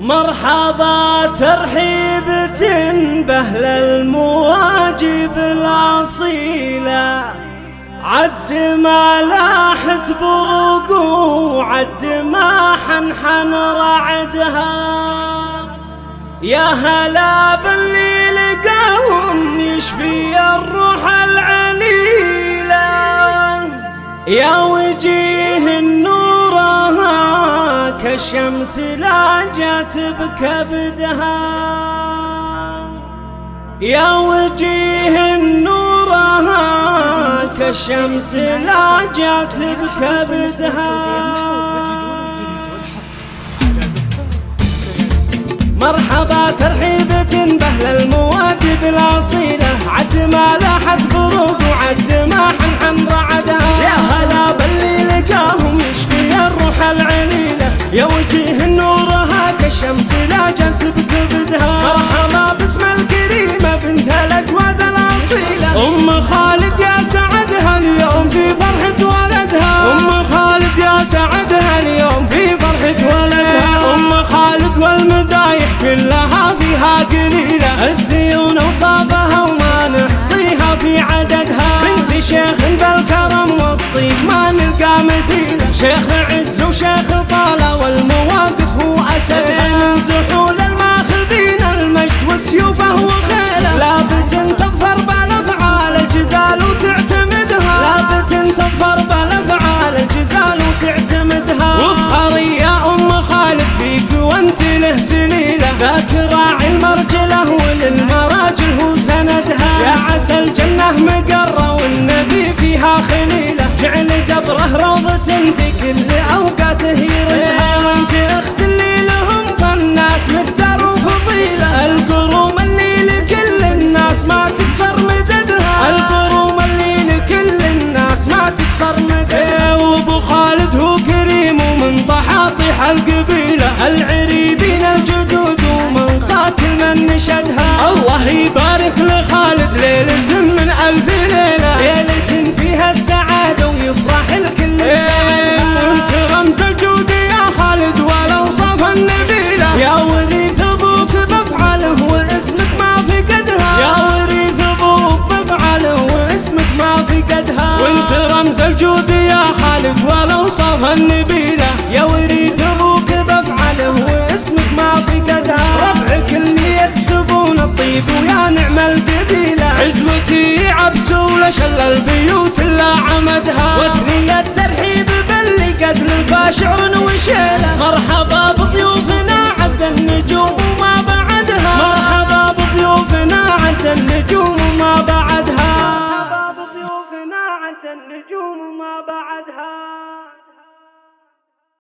مرحبا ترحيبة بأهل المواجب الأصيلة عد ما لاحت برقو عد ما حنحن رعدها. يا هلا باللي لقاهم يشفي الروح العليلة يا كالشمس لاجت بكبدها. يا وجيه النورها كالشمس لاجت بكبدها. مرحبا ترحيبة بأهل المواجب الأصيلة عد ما لاحت بروق وعد ما نورها كالشمس لاجت بكبدها. مرحبا باسم الكريمة بنت الأجواد الأصيلة. أم خالد يا سعدها اليوم في فرحة ولدها. أم خالد يا سعدها اليوم في فرحة ولدها. أم خالد والمدايح كلها فيها قليلة. الزيون وصابها وما نحصيها في عددها. بنت شيخ بالكرم والطيب ما نلقى مثيلة شيخ عز وشيخ طالة والمواقف هو أسدها من زحول الماخذين المجد وسيوفه وخيله لابد تظفر بالأفعال الجزال وتعتمدها لابد تظفر بالأفعال الجزال وتعتمدها وافخري يا أم خالد فيك وأنت له سليلة. ذاك راعي المرجلة وللمراجل هو سندها. يا عسى الجنة مقرة والنبي فيها خليلة. جعل قبره روضة في كل أوقاته يردها وانت أخت اللي لهم فالناس مقدار وفضيلة. القروم اللي لكل الناس ما تكسر مددها. القروم اللي لكل الناس ما تكسر مددها. وابو خالد هو كريم ومن طحاطح القبيلة. العريبين الجدود ومن صاك من نشدها. الجود يا خالد ولو صف النبيلة يا وريث أبوك بفعله واسمك ما في قدها ربعك اللي يكسبون الطيب ويا نعم القبيلة عزوتي عبس ولا شل البيوت إلا عمدها. وثنية ترحيب باللي لفى شعر وشيله. مرحبا بضيوفنا عد النجوم وما بعدها. مرحبا بضيوفنا عد النجوم وما بعدها. النجوم وما بعدها